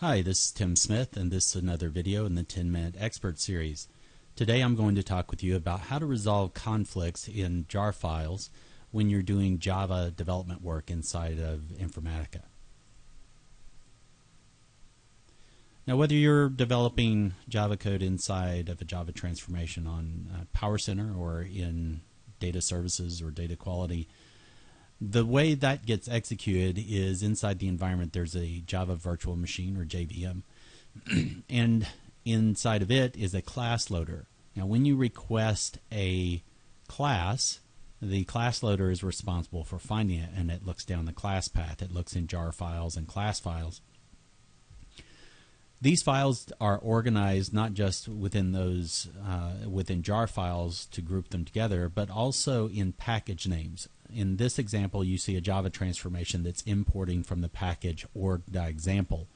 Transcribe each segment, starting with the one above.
Hi, this is Tim Smith, and this is another video in the 10 Minute Expert Series. Today I'm going to talk with you about how to resolve conflicts in jar files when you're doing Java development work inside of Informatica. Now, whether you're developing Java code inside of a Java transformation on uh, PowerCenter or in data services or data quality, the way that gets executed is inside the environment there's a Java virtual machine or JVM and inside of it is a class loader. Now when you request a class, the class loader is responsible for finding it and it looks down the class path. It looks in jar files and class files. These files are organized not just within those uh, within jar files to group them together, but also in package names in this example, you see a Java transformation that's importing from the package org.example.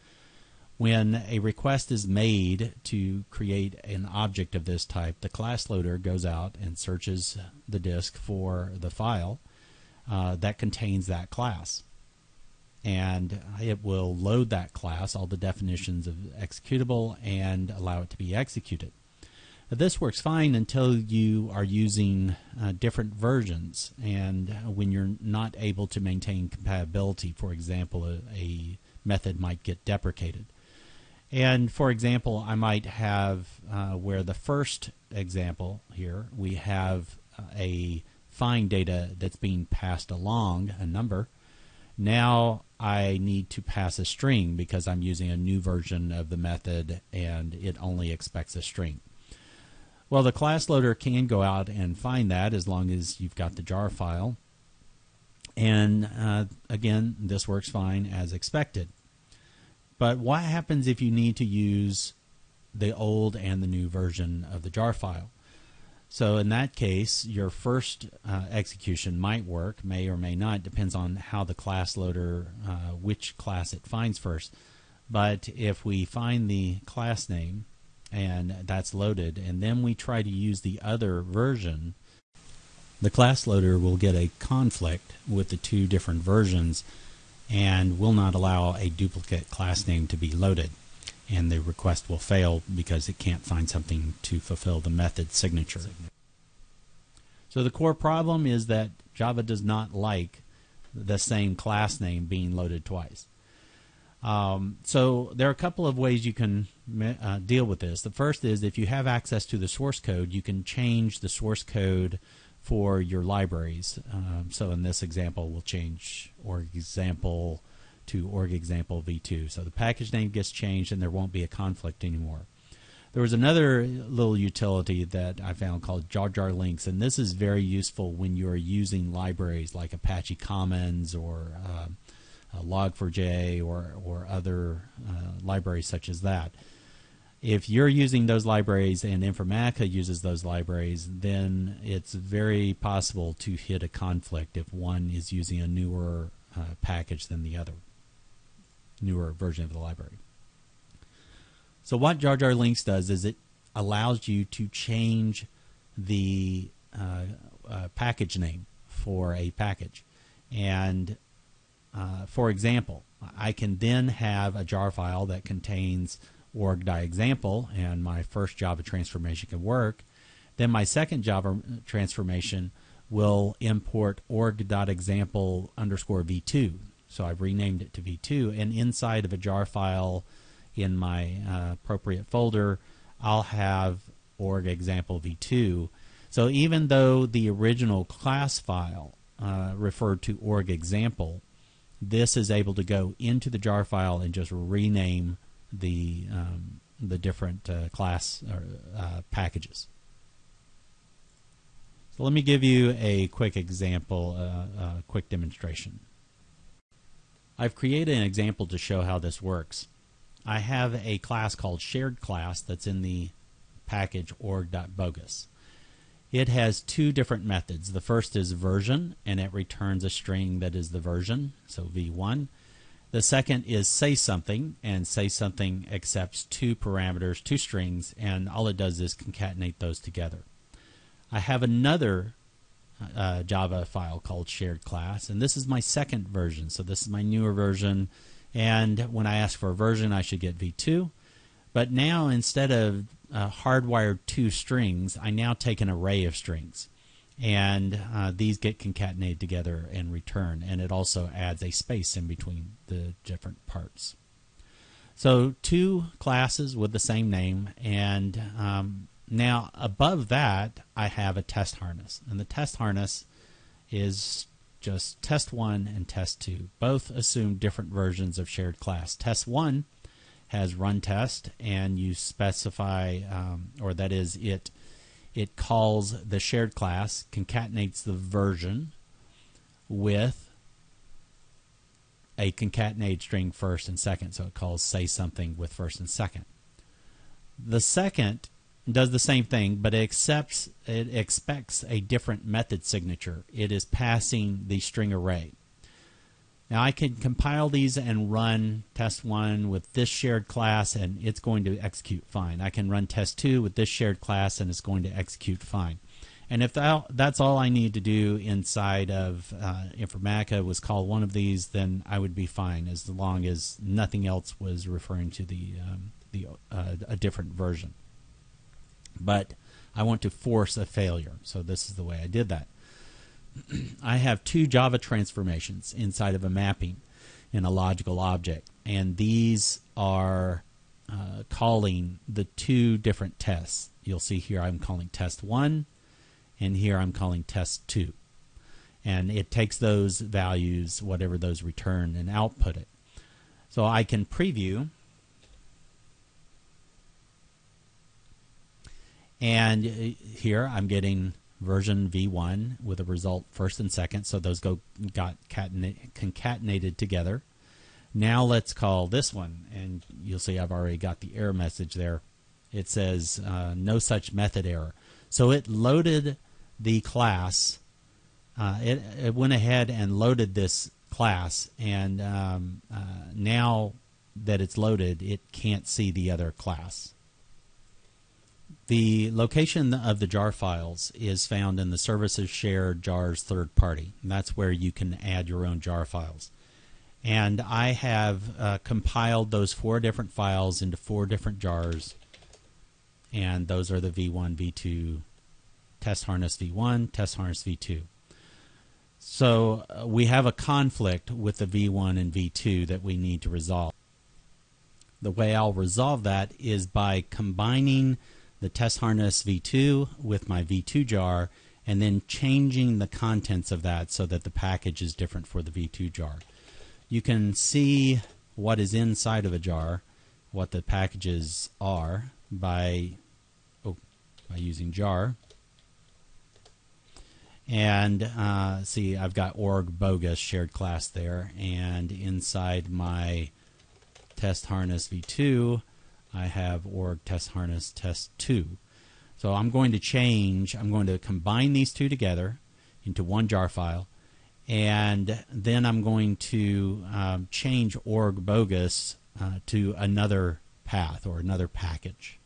When a request is made to create an object of this type, the class loader goes out and searches the disk for the file uh, that contains that class. And it will load that class, all the definitions of executable, and allow it to be executed. This works fine until you are using uh, different versions, and when you're not able to maintain compatibility, for example, a, a, method might get deprecated. And for example, I might have uh, where the first example here we have uh, a find data that's being passed along a number. Now I need to pass a string because I'm using a new version of the method and it only expects a string. Well, the class loader can go out and find that as long as you've got the jar file. And uh, again, this works fine as expected. But what happens if you need to use the old and the new version of the jar file? So in that case, your first uh, execution might work, may or may not, depends on how the class loader, uh, which class it finds first. But if we find the class name and that's loaded. And then we try to use the other version. The class loader will get a conflict with the two different versions and will not allow a duplicate class name to be loaded. And the request will fail because it can't find something to fulfill the method signature. So the core problem is that Java does not like the same class name being loaded twice. Um, so there are a couple of ways you can uh, deal with this. The first is if you have access to the source code, you can change the source code for your libraries. Um, so in this example, we'll change org example to org example v2. So the package name gets changed and there won't be a conflict anymore. There was another little utility that I found called jar jar links, and this is very useful when you're using libraries like Apache Commons or uh, uh, Log4j or, or other uh, libraries such as that. If you're using those libraries and Informatica uses those libraries, then it's very possible to hit a conflict if one is using a newer uh, package than the other, newer version of the library. So what Jar Jar Links does is it allows you to change the uh, uh, package name for a package. And uh, for example, I can then have a jar file that contains org.example, and my first Java transformation can work. Then my second Java transformation will import org.example underscore v2. So I've renamed it to v2, and inside of a jar file in my uh, appropriate folder, I'll have org example v2. So even though the original class file uh, referred to org example, this is able to go into the jar file and just rename the um, the different uh, class or, uh, packages. So let me give you a quick example, uh, a quick demonstration. I've created an example to show how this works. I have a class called shared class that's in the package org.bogus. It has two different methods. The first is version, and it returns a string that is the version, so v1. The second is say something, and say something accepts two parameters, two strings, and all it does is concatenate those together. I have another uh, Java file called shared class, and this is my second version. So this is my newer version, And when I ask for a version, I should get v2. But now instead of uh, hardwired two strings, I now take an array of strings. And uh, these get concatenated together and return. And it also adds a space in between the different parts. So two classes with the same name, and um, now above that I have a test harness, and the test harness is just test one and test two. Both assume different versions of shared class. Test one has run test, and you specify, um, or that is it. It calls the shared class, concatenates the version with a concatenated string first and second, so it calls say something with first and second. The second does the same thing, but it accepts it expects a different method signature. It is passing the string array. Now I can compile these and run test one with this shared class and it's going to execute fine. I can run test two with this shared class and it's going to execute fine. And if that's all I need to do inside of uh, Informatica was call one of these, then I would be fine as long as nothing else was referring to the um, the uh, a different version. But I want to force a failure, so this is the way I did that. I have two Java transformations inside of a mapping in a logical object, and these are uh, calling the two different tests. You'll see here I'm calling test one and here I'm calling test 2. And it takes those values, whatever those return, and output it. So I can preview. And uh, here I'm getting version v1 with a result first and second, so those go got concatenated together. Now let's call this one, and you'll see I've already got the error message there. It says uh, no such method error. So it loaded the class. Uh, it, it, went ahead and loaded this class, and um, uh, now that it's loaded, it can't see the other class. The location of the jar files is found in the services shared jars third party. That's where you can add your own jar files. And I have uh, compiled those four different files into four different jars. And those are the V1, V2, test harness v1, test harness v2. So uh, we have a conflict with the v1 and v2 that we need to resolve. The way I'll resolve that is by combining the test harness v2 with my v2 jar and then changing the contents of that so that the package is different for the v2 jar. You can see what is inside of a jar, what the packages are by oh, by using jar and uh, see, I've got org bogus shared class there, and inside my test harness v2, I have org test harness test 2. So I'm going to change, I'm going to combine these two together into one jar file, and then I'm going to um, change org bogus uh, to another path or another package.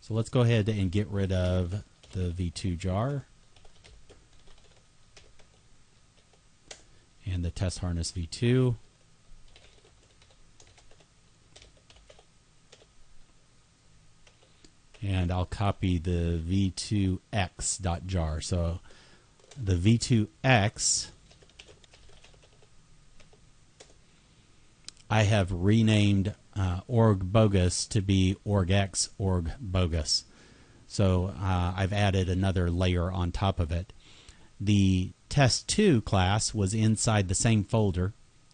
So let's go ahead and get rid of the v2 jar. and the test harness v2. And I'll copy the v2x.jar. So the v2x I have renamed uh, org bogus to be orgx org bogus. So uh, I've added another layer on top of it. The test2 class was inside the same folder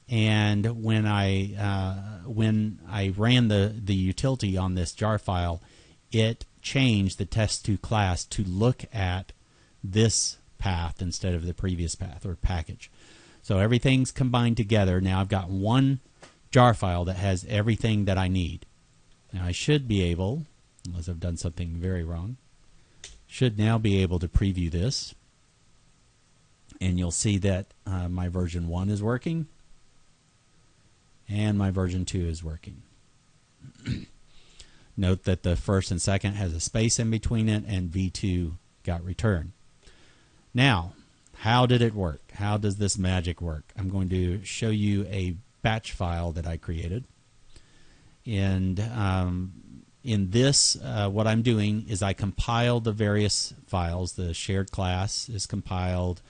and when I uh, when I ran the the utility on this jar file, it changed the test2 class to look at this path instead of the previous path or package. So everything's combined together. Now I've got one jar file that has everything that I need. Now I should be able, unless I've done something very wrong, should now be able to preview this and you'll see that uh, my version 1 is working and my version 2 is working. Note that the first and second has a space in between it and V2 got returned. Now, how did it work? How does this magic work? I'm going to show you a batch file that I created. And um, in this, uh, what I'm doing is I compile the various files. The shared class is compiled.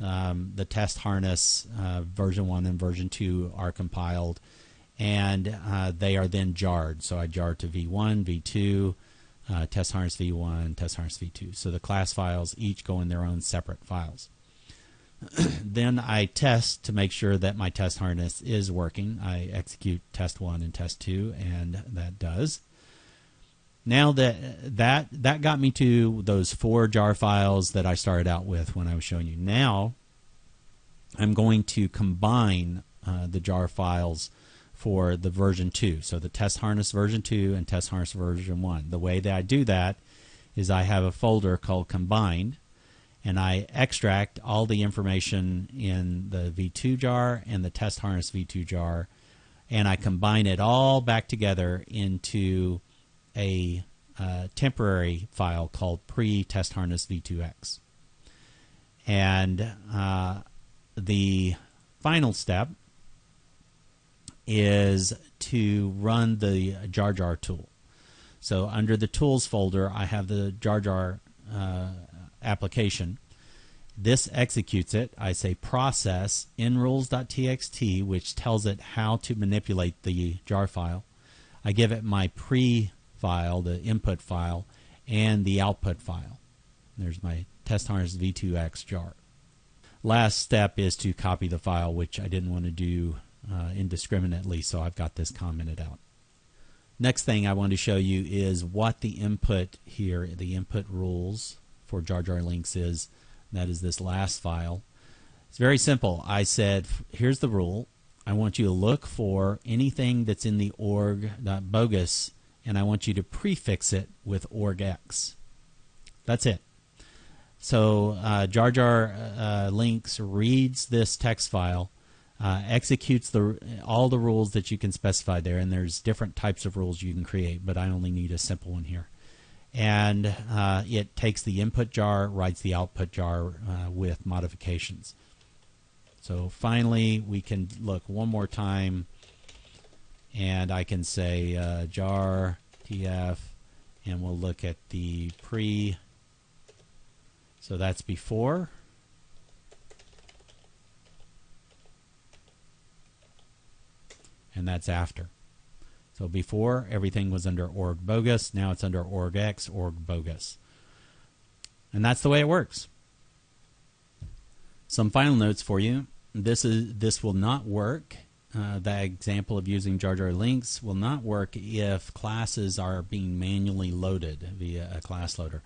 Um, the test harness uh, version 1 and version 2 are compiled. And uh, they are then jarred. So I jar to v1, v2, uh, test harness v1, test harness v2. So the class files each go in their own separate files. then I test to make sure that my test harness is working. I execute test one and test two, and that does. Now that that that got me to those four jar files that I started out with when I was showing you. Now I'm going to combine uh, the jar files for the version 2. So the test harness version 2 and test harness version 1. The way that I do that is I have a folder called combined and I extract all the information in the V2 jar and the test harness V2 jar, and I combine it all back together into a uh, temporary file called pre-test harness V2X. And uh, the final step is to run the jar jar tool. So under the tools folder, I have the jar jar uh, application. This executes it. I say process nrules.txt, which tells it how to manipulate the jar file. I give it my pre file, the input file, and the output file. There's my test harness v2x jar. Last step is to copy the file, which I didn't want to do uh, indiscriminately, so I've got this commented out. Next thing I want to show you is what the input here, the input rules for Jar Jar Links is. That is this last file. It's very simple. I said, here's the rule. I want you to look for anything that's in the org.bogus, and I want you to prefix it with orgx. That's it. So uh, Jar Jar uh, Links reads this text file, uh, executes the all the rules that you can specify there, and there's different types of rules you can create, but I only need a simple one here and uh, it takes the input jar, writes the output jar uh, with modifications. So finally, we can look one more time, and I can say uh, jar tf, and we'll look at the pre. So that's before. And that's after. So before everything was under org bogus, now it's under orgx, org bogus. And that's the way it works. Some final notes for you. This is this will not work. Uh, the example of using Jar Jar links will not work if classes are being manually loaded via a class loader.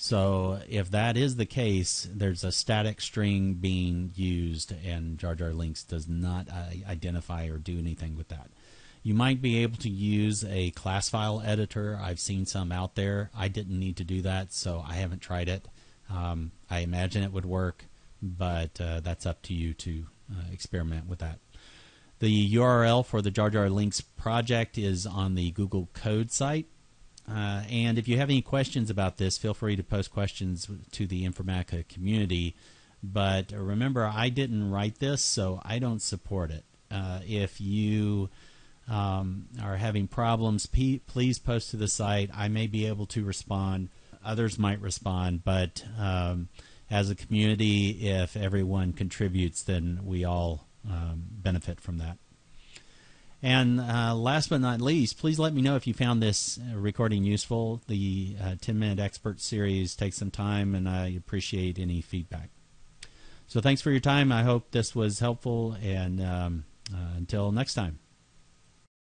So if that is the case, there's a static string being used, and Jar Jar links does not uh, identify or do anything with that. You might be able to use a class file editor. I've seen some out there. I didn't need to do that, so I haven't tried it. Um, I imagine it would work, but uh, that's up to you to uh, experiment with that. The URL for the Jar Jar Links project is on the Google Code site. Uh, and if you have any questions about this, feel free to post questions to the Informatica community. But remember, I didn't write this, so I don't support it. Uh, if you um, are having problems, please post to the site. I may be able to respond. Others might respond, but um, as a community, if everyone contributes, then we all um, benefit from that. And uh, last but not least, please let me know if you found this uh, recording useful. The uh, 10 Minute Expert series takes some time, and I appreciate any feedback. So thanks for your time. I hope this was helpful, and um, uh, until next time.